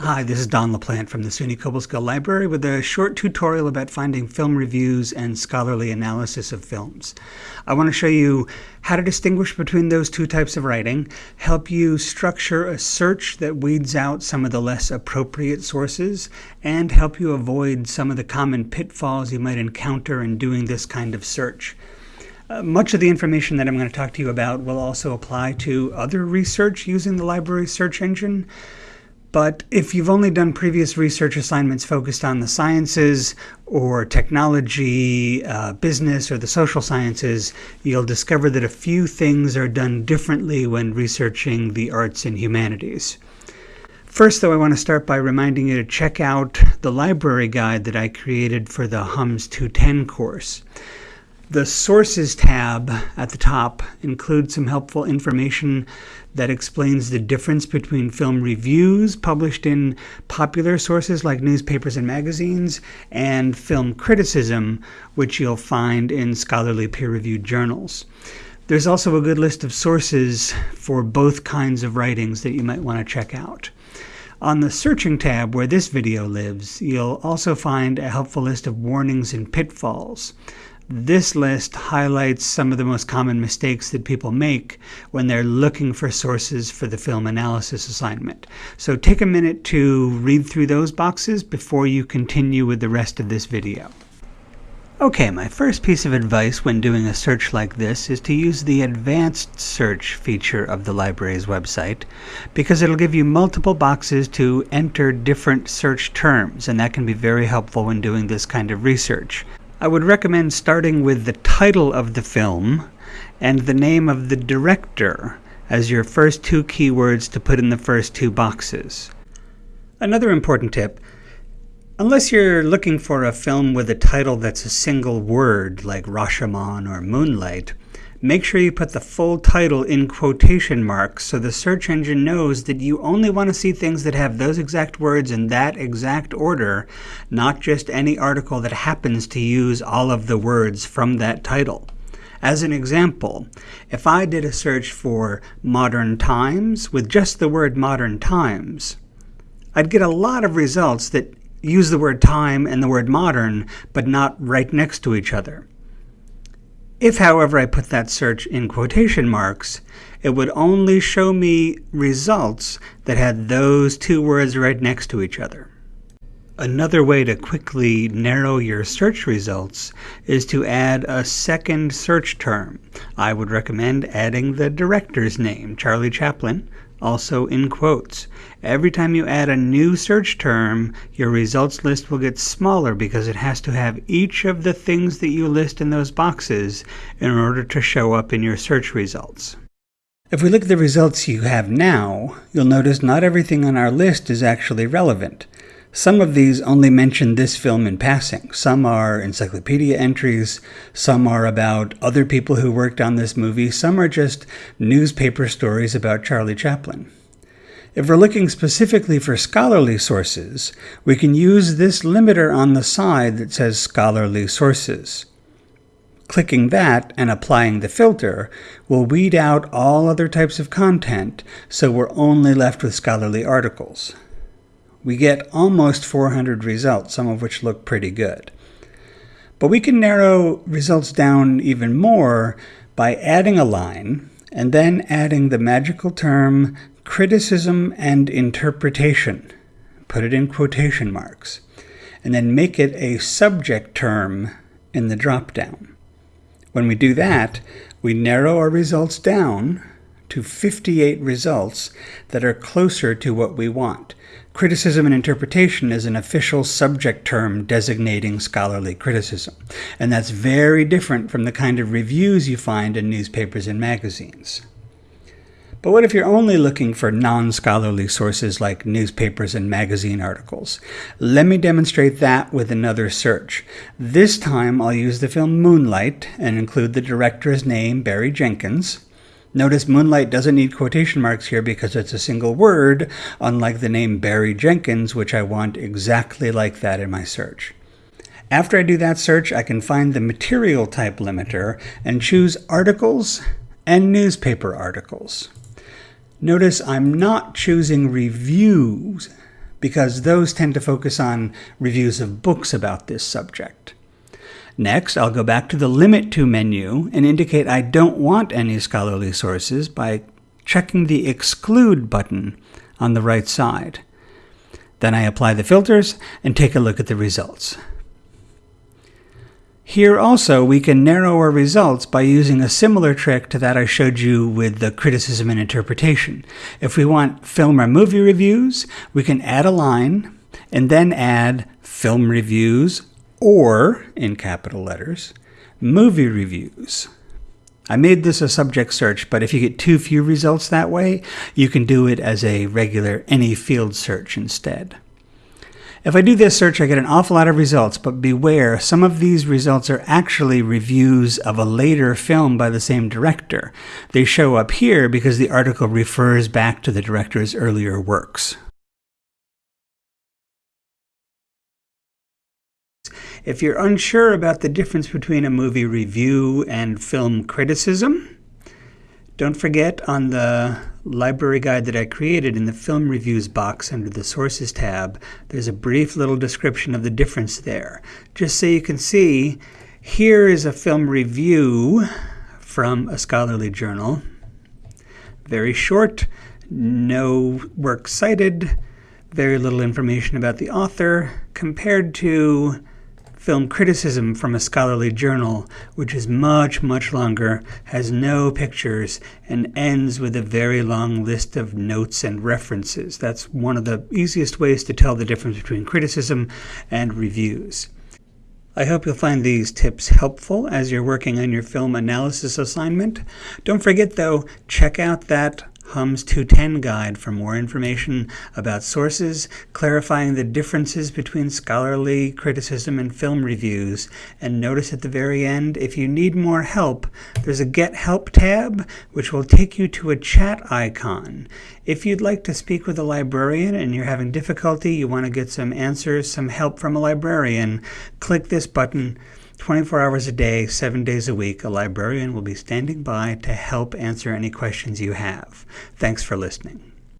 Hi, this is Don LaPlante from the SUNY Cobleskill Library with a short tutorial about finding film reviews and scholarly analysis of films. I want to show you how to distinguish between those two types of writing, help you structure a search that weeds out some of the less appropriate sources, and help you avoid some of the common pitfalls you might encounter in doing this kind of search. Uh, much of the information that I'm going to talk to you about will also apply to other research using the library search engine. But if you've only done previous research assignments focused on the sciences or technology, uh, business, or the social sciences, you'll discover that a few things are done differently when researching the arts and humanities. First, though, I want to start by reminding you to check out the library guide that I created for the HUMS 210 course. The Sources tab at the top includes some helpful information that explains the difference between film reviews published in popular sources like newspapers and magazines and film criticism, which you'll find in scholarly peer-reviewed journals. There's also a good list of sources for both kinds of writings that you might want to check out. On the Searching tab, where this video lives, you'll also find a helpful list of warnings and pitfalls. This list highlights some of the most common mistakes that people make when they're looking for sources for the film analysis assignment. So take a minute to read through those boxes before you continue with the rest of this video. Okay, my first piece of advice when doing a search like this is to use the advanced search feature of the library's website because it'll give you multiple boxes to enter different search terms and that can be very helpful when doing this kind of research. I would recommend starting with the title of the film and the name of the director as your first two keywords to put in the first two boxes. Another important tip, unless you're looking for a film with a title that's a single word like Rashomon or Moonlight, Make sure you put the full title in quotation marks so the search engine knows that you only want to see things that have those exact words in that exact order, not just any article that happens to use all of the words from that title. As an example, if I did a search for modern times with just the word modern times, I'd get a lot of results that use the word time and the word modern, but not right next to each other. If, however, I put that search in quotation marks, it would only show me results that had those two words right next to each other. Another way to quickly narrow your search results is to add a second search term. I would recommend adding the director's name, Charlie Chaplin, also in quotes. Every time you add a new search term, your results list will get smaller because it has to have each of the things that you list in those boxes in order to show up in your search results. If we look at the results you have now, you'll notice not everything on our list is actually relevant. Some of these only mention this film in passing. Some are encyclopedia entries, some are about other people who worked on this movie, some are just newspaper stories about Charlie Chaplin. If we're looking specifically for scholarly sources, we can use this limiter on the side that says Scholarly Sources. Clicking that and applying the filter will weed out all other types of content, so we're only left with scholarly articles we get almost 400 results, some of which look pretty good. But we can narrow results down even more by adding a line and then adding the magical term criticism and interpretation. Put it in quotation marks. And then make it a subject term in the dropdown. When we do that, we narrow our results down to 58 results that are closer to what we want. Criticism and interpretation is an official subject term designating scholarly criticism, and that's very different from the kind of reviews you find in newspapers and magazines. But what if you're only looking for non-scholarly sources like newspapers and magazine articles? Let me demonstrate that with another search. This time I'll use the film Moonlight and include the director's name, Barry Jenkins. Notice Moonlight doesn't need quotation marks here because it's a single word, unlike the name Barry Jenkins, which I want exactly like that in my search. After I do that search, I can find the material type limiter and choose articles and newspaper articles. Notice I'm not choosing reviews because those tend to focus on reviews of books about this subject. Next, I'll go back to the Limit To menu and indicate I don't want any scholarly sources by checking the Exclude button on the right side. Then I apply the filters and take a look at the results. Here also, we can narrow our results by using a similar trick to that I showed you with the criticism and interpretation. If we want film or movie reviews, we can add a line and then add film reviews or, in capital letters, movie reviews. I made this a subject search, but if you get too few results that way, you can do it as a regular any field search instead. If I do this search, I get an awful lot of results, but beware, some of these results are actually reviews of a later film by the same director. They show up here because the article refers back to the director's earlier works. If you're unsure about the difference between a movie review and film criticism, don't forget on the library guide that I created in the film reviews box under the sources tab, there's a brief little description of the difference there. Just so you can see, here is a film review from a scholarly journal. Very short, no work cited, very little information about the author, compared to film criticism from a scholarly journal, which is much, much longer, has no pictures, and ends with a very long list of notes and references. That's one of the easiest ways to tell the difference between criticism and reviews. I hope you'll find these tips helpful as you're working on your film analysis assignment. Don't forget, though, check out that HUMS 210 guide for more information about sources, clarifying the differences between scholarly criticism and film reviews. And notice at the very end, if you need more help, there's a Get Help tab, which will take you to a chat icon. If you'd like to speak with a librarian and you're having difficulty, you want to get some answers, some help from a librarian, click this button 24 hours a day, seven days a week, a librarian will be standing by to help answer any questions you have. Thanks for listening.